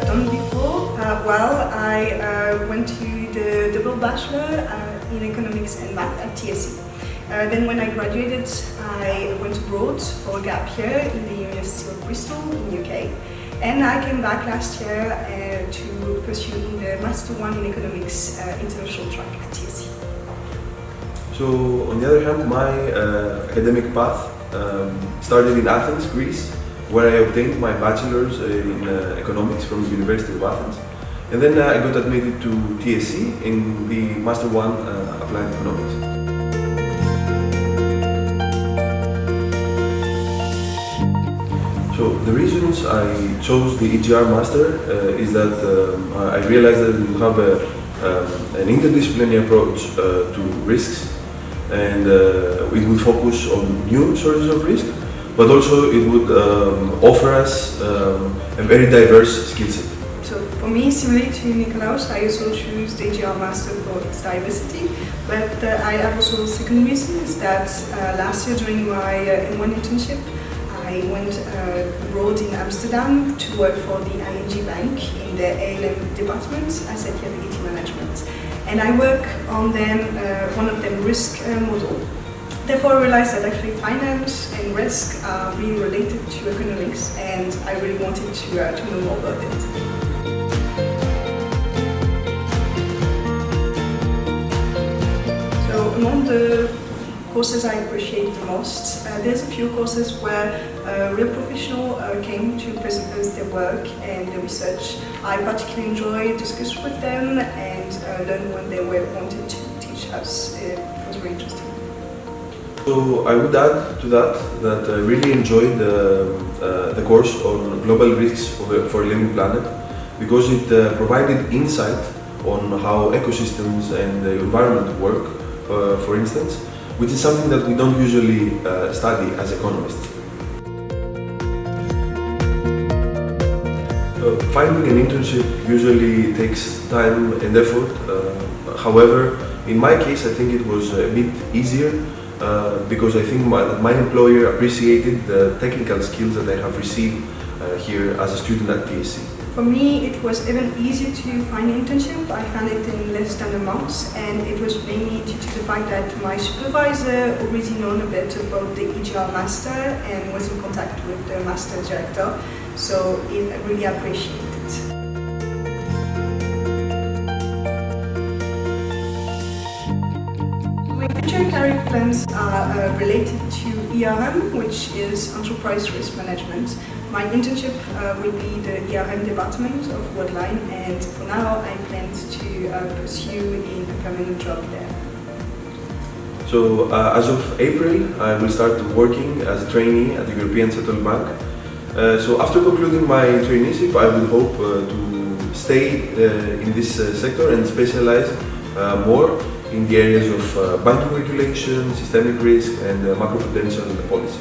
I've done before, uh, well, I uh, went to the double bachelor uh, in economics and math at TSE. Uh, then when I graduated, I went abroad for a gap year in the University of Bristol in UK. And I came back last year uh, to pursue the Master 1 in Economics uh, International track at TSE. So, on the other hand, my academic path um, started in Athens, Greece, where I obtained my bachelor's in uh, economics from the University of Athens. And then uh, I got admitted to TSE in the Master 1 uh, Applied Economics. So the reasons I chose the EGR Master uh, is that um, I realized that you have a, um, an interdisciplinary approach uh, to risks and uh, would focus on new sources of risk but also it would um, offer us um, a very diverse skill set. So for me, similarly to Nikolaos, I also choose the EGR Master for its diversity, but uh, I have also a second reason is that uh, last year during my uh, M1 internship, I went uh, abroad in Amsterdam to work for the ING Bank in the ALM department, Asset Liability Management. And I work on them, uh, one of them risk uh, model. Therefore I realized that actually finance and risk are really related to economics and I really wanted to, uh, to know more about it. So among the courses I appreciate the most. Uh, there's a few courses where uh, real professionals uh, came to present their work and their research. I particularly enjoy discuss with them and uh, learn what they were wanted to teach us. It was very interesting. So I would add to that that I really enjoyed the, uh, the course on global risks for, a living planet because it uh, provided insight on how ecosystems and the environment work, for instance, which is something that we don't usually uh, study as economists. Uh, finding an internship usually takes time and effort. Uh, however, in my case, I think it was a bit easier uh, because I think my, my, employer appreciated the technical skills that I have received uh, here as a student at TSE. For me, it was even easier to find an internship. I found it in less than a month, and it was mainly due to the fact that my supervisor already known a bit about the EGR master and was in contact with the master director, so it really appreciated it. Career plans are uh, related to ERM, which is Enterprise Risk Management. My internship uh, will be the ERM department of Worldline and for now I plan to uh, pursue a permanent job there. So uh, as of April I will start working as a trainee at the European Central Bank. Uh, so after concluding my traineeship I will hope uh, to stay in this sector and specialize more in the areas of uh, banking regulation, systemic risk and uh, macroprudential policy.